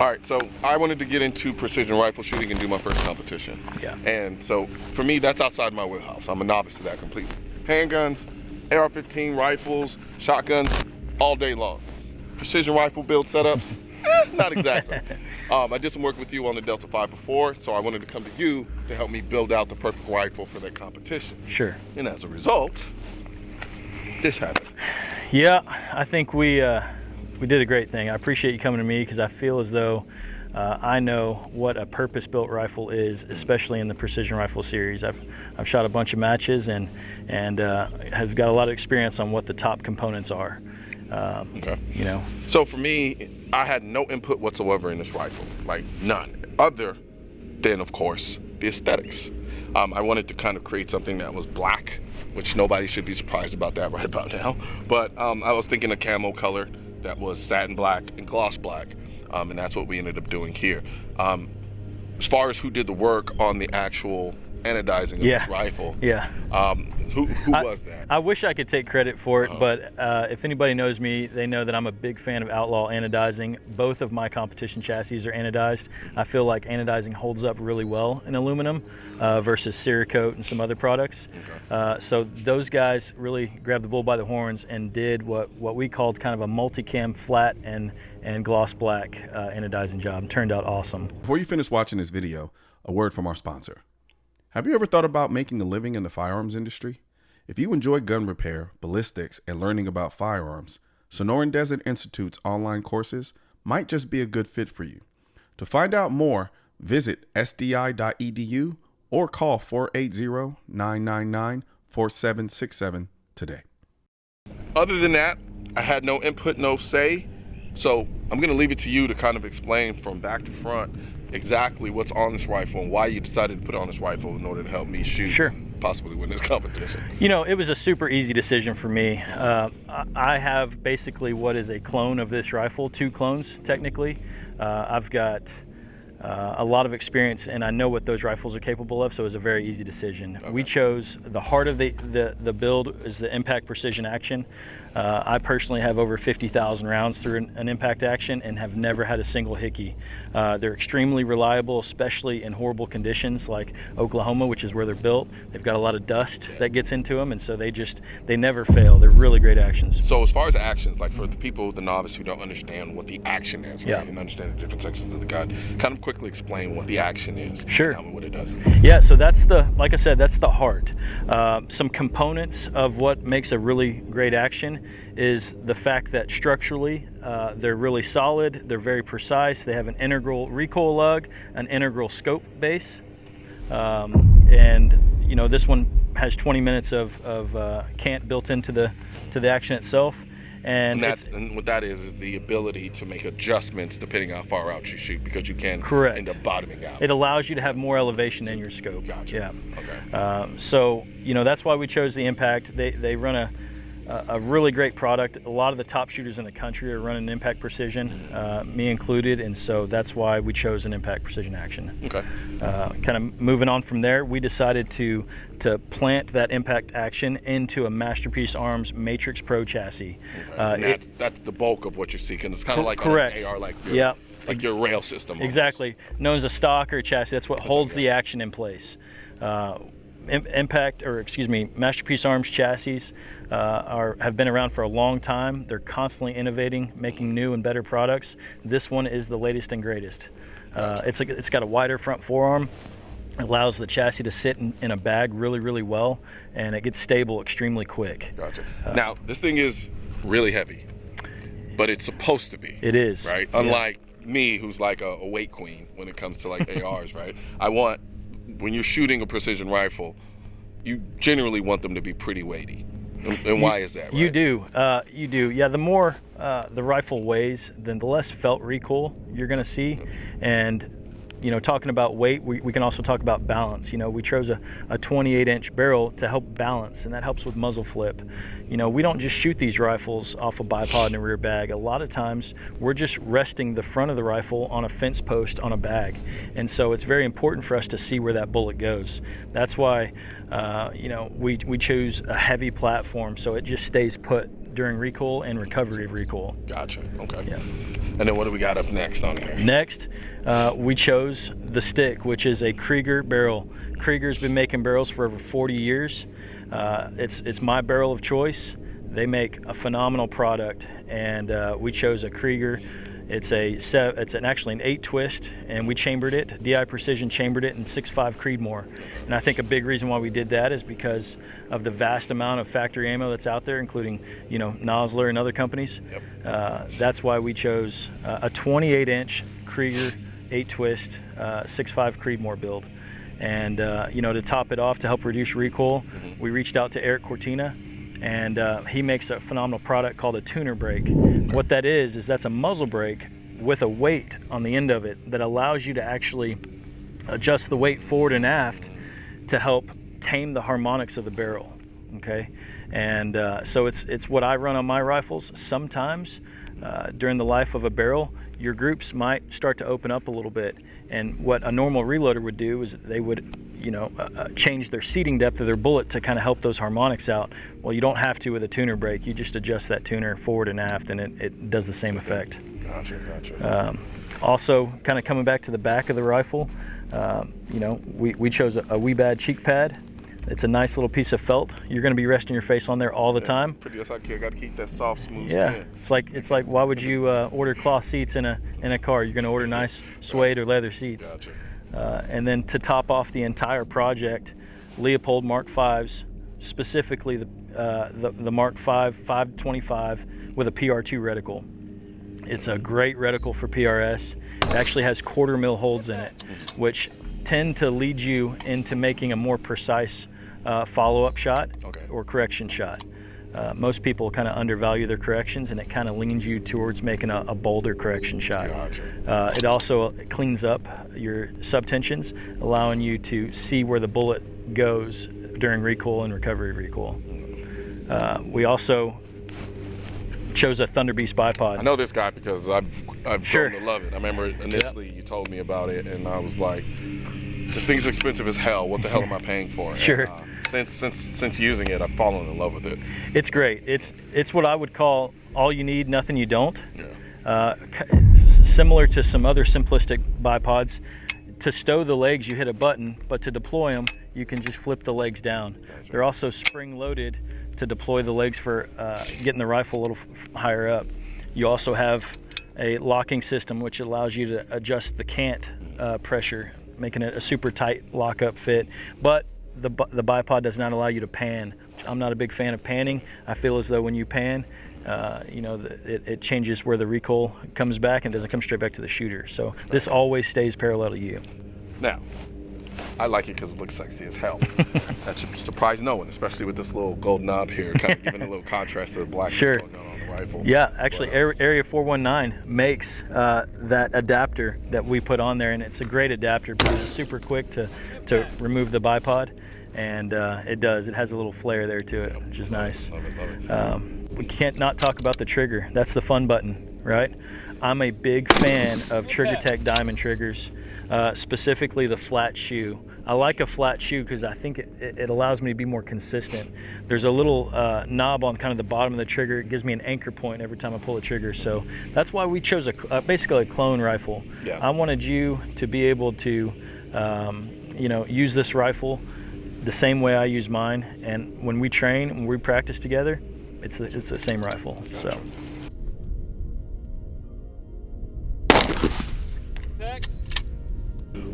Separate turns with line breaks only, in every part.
All right, so I wanted to get into precision rifle shooting and do my first competition.
Yeah.
And so for me, that's outside my wheelhouse. I'm a novice to that completely. Handguns, AR-15 rifles, shotguns, all day long. Precision rifle build setups, eh, not exactly. um, I did some work with you on the Delta 5 before, so I wanted to come to you to help me build out the perfect rifle for that competition.
Sure.
And as a result, this happened.
Yeah, I think we uh, we did a great thing. I appreciate you coming to me because I feel as though uh, I know what a purpose-built rifle is, especially in the precision rifle series. I've I've shot a bunch of matches and and uh, have got a lot of experience on what the top components are. Um,
Okay.
You know,
So for me, I had no input whatsoever in this rifle, like none, other than, of course, the aesthetics. Um, I wanted to kind of create something that was black, which nobody should be surprised about that right about now. But um, I was thinking a camo color that was satin black and gloss black, um, and that's what we ended up doing here. Um, as far as who did the work on the actual anodizing of
Yeah.
this rifle,
yeah.
um, who, who
I-
was that?
I wish I could take credit for it,
Uh-huh.
but uh, if anybody knows me, they know that I'm a big fan of outlaw anodizing. Both of my competition chassis are anodized. I feel like anodizing holds up really well in aluminum uh, versus Cerakote and some other products. Uh, so those guys really grabbed the bull by the horns and did what, what we called kind of a multicam flat and, and gloss black uh, anodizing job. Turned out awesome.
Before you finish watching this video, a word from our sponsor. Have you ever thought about making a living in the firearms industry? If you enjoy gun repair, ballistics, and learning about firearms, Sonoran Desert Institute's online courses might just be a good fit for you. To find out more, visit sdi.edu or call 480 999 4767 today.
other than that, I had no input, no say. So I'm gonna leave it to you to kind of explain from back to front exactly what's on this rifle and why you decided to put on this rifle in order to help me shoot,
Sure.
possibly win this competition.
You know, it was a super easy decision for me. Uh, I- have basically what is a clone of this rifle, two clones technically. Uh, I've got uh, a lot of experience and I know what those rifles are capable of, so it was a very easy decision. We chose the heart of the, the, the build is the impact precision action. Uh, I personally have over 50,000 rounds through an, an impact action and have never had a single hickey. Uh, they're extremely reliable, especially in horrible conditions like Oklahoma, which is where they're built. They've got a lot of dust that gets into them, and so they just they never fail. They're really great actions.
So as far as actions, like for the people, the novice who don't understand what the action is,
Yeah.
right, and understand the different sections of the gun, kind of quickly explain what the action is.
Sure.
And tell me what it does.
Yeah, so that's the, like I said, that's the heart. Uh, some components of what makes a really great action is the fact that structurally uh, they're really solid, they're very precise, they have an integral recoil lug, an integral scope base, um, and you know this one has 20 minutes of, of uh, cant built into the to the action itself, and,
And that's and what that is is the ability to make adjustments depending on how far out you shoot because you can
Correct.
end up bottoming out.
it allows you to have more elevation in your scope.
Gotcha.
Yeah.
Okay.
Um, so you know that's why we chose the Impact. They they run a a really great product. A lot of the top shooters in the country are running Impact Precision, uh, me included, and so that's why we chose an Impact Precision Action.
Okay.
Uh, kind of moving on from there, we decided to to plant that Impact Action into a Masterpiece Arms Matrix Pro chassis. Uh,
and
it-
that's, that's the bulk of what you're seeking. It's kind of like
correct.
an AR, like your, like your rail system. almost.
Exactly, known as a stock or a chassis. That's what holds
okay.
the action in place. Im- Impact, or excuse me, Masterpiece Arms chassis uh, are have been around for a long time. They're constantly innovating, making new and better products. This one is the latest and greatest. Uh, it's a, it's got a wider front forearm. Allows the chassis to sit in, in a bag really, really well, and it gets stable extremely quick.
Gotcha.
Uh,
now this thing is really heavy, but it's supposed to be.
It is
right.
Yeah.
Unlike me, who's like a, a weight queen when it comes to like ARs, right? I want when you're shooting a precision rifle, you generally want them to be pretty weighty. And, and why is that?
You do. Uh, you do. Yeah, the more uh, the rifle weighs, then the less felt recoil you're going to see. And, you know, talking about weight, we, we can also talk about balance. You know, we chose a, a 28 inch barrel to help balance, and that helps with muzzle flip. You know, we don't just shoot these rifles off a bipod and a rear bag. A lot of times we're just resting the front of the rifle on a fence post on a bag. And so it's very important for us to see where that bullet goes. That's why, uh, you know, we, we choose a heavy platform so it just stays put during recoil and recovery of recoil.
Gotcha. Okay.
Yeah.
And then what do we got up next on here?
Next, uh, we chose the stick, which is a Krieger barrel. Krieger's been making barrels for over 40 years. Uh, it's it's my barrel of choice. They make a phenomenal product, and uh, we chose a Krieger. It's a it's an actually an eight twist, and we chambered it. DI Precision chambered it in 6.5 Creedmoor, and I think a big reason why we did that is because of the vast amount of factory ammo that's out there, including you know Nosler and other companies.
Yep.
Uh, that's why we chose uh, a 28 inch Krieger eight twist uh, 6.5 Creedmoor build. And uh, you know, to top it off, to help reduce recoil,
Mm-hmm.
we reached out to Erik Cortina, and uh, he makes a phenomenal product called a tuner brake. What that is is that's a muzzle brake with a weight on the end of it that allows you to actually adjust the weight forward and aft to help tame the harmonics of the barrel. Okay, and uh, so it's it's what I run on my rifles. Sometimes uh, during the life of a barrel, your groups might start to open up a little bit, and what a normal reloader would do is they would, you know, uh, uh, change their seating depth of their bullet to kind of help those harmonics out. Well, you don't have to with a tuner brake. You just adjust that tuner forward and aft, and it, it does the same effect.
Gotcha. Gotcha.
Um, also, kind of coming back to the back of the rifle, um, you know, we, we chose a, a Wiebad cheek pad. It's a nice little piece of felt. You're going to be resting your face on there all the time.
Pretty much I got to keep that soft, smooth
Yeah,
skin.
it's like it's like why would you uh, order cloth seats in a in a car? You're going to order nice suede or leather seats.
Gotcha.
Uh, and then to top off the entire project, Leupold Mark Fives, specifically the uh, the, the Mark Five 525 with a PR2 reticle. It's a great reticle for PRS. It actually has quarter mil holds in it, which tend to lead you into making a more precise uh, follow-up shot
Okay.
or correction shot. Uh, most people kind of undervalue their corrections, and it kind of leans you towards making a, a bolder correction shot.
Gotcha.
Uh, it also cleans up your subtensions, allowing you to see where the bullet goes during recoil and recovery recoil. Uh, we also chose a Thunder Beast bipod.
I know this guy because I've I've
Sure.
grown to love it. I remember initially you told me about it, and I was like, "This thing's expensive as hell. What the hell am I paying for?" And,
Sure.
uh, since since since using it, I've fallen in love with it.
It's great. It's it's what I would call all you need, nothing you don't.
Yeah.
Uh, similar to some other simplistic bipods, to stow the legs you hit a button, but to deploy them you can just flip the legs down. They're also spring loaded to deploy the legs for uh, getting the rifle a little f- higher up. You also have a locking system which allows you to adjust the cant uh, pressure, making it a super tight lockup fit. But the, the bipod does not allow you to pan. I'm not a big fan of panning. I feel as though when you pan, uh, you know, the, it, it changes where the recoil comes back and doesn't come straight back to the shooter. So this always stays parallel to you.
Now, I like it because it looks sexy as hell. that should surprise no one, especially with this little gold knob here, kind of giving a little contrast to the black
Sure.
going on on the rifle.
Yeah, actually,
But, uh,
Area Area 419 makes uh, that adapter that we put on there, and it's a great adapter because it's super quick to, to remove the bipod, and uh, it does. It has a little flare there to it, which is nice.
Love it, love it.
Um, we can't not talk about the trigger. That's the fun button, right? I'm a big fan of TriggerTech diamond triggers, uh, specifically the flat shoe. I like a flat shoe because I think it, it, allows me to be more consistent. There's a little uh, knob on kind of the bottom of the trigger. It gives me an anchor point every time I pull the trigger. So that's why we chose a uh, basically a clone rifle.
Yeah.
I wanted you to be able to, um, you know, use this rifle the same way I use mine. And when we train, when we practice together, it's the, it's the same rifle. So.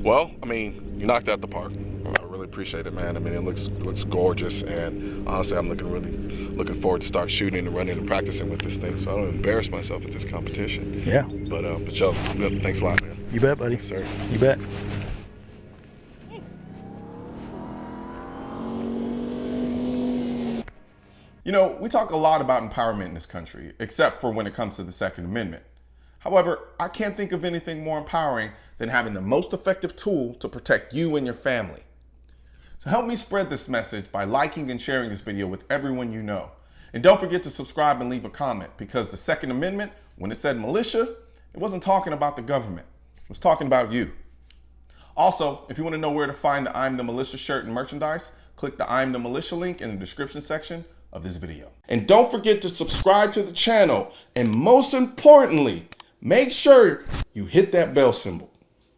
Well, I mean, you knocked out the park. I really appreciate it, man. I mean, it looks looks gorgeous, and honestly, I'm looking really looking forward to start shooting and running and practicing with this thing, so I don't embarrass myself at this competition.
Yeah,
But uh, but Joe, thanks a lot, man.
you bet, buddy.
Yes, sir.
You bet.
You know, we talk a lot about empowerment in this country, except for when it comes to the Second Amendment. However, I can't think of anything more empowering than having the most effective tool to protect you and your family. So help me spread this message by liking and sharing this video with everyone you know. And don't forget to subscribe and leave a comment because the Second Amendment, when it said militia, it wasn't talking about the government. It was talking about you. Also, if you want to know where to find the I'm the Militia shirt and merchandise, click the I'm the Militia link in the description section
of this video. And don't forget to subscribe to the channel. And most importantly, make sure you hit that bell symbol.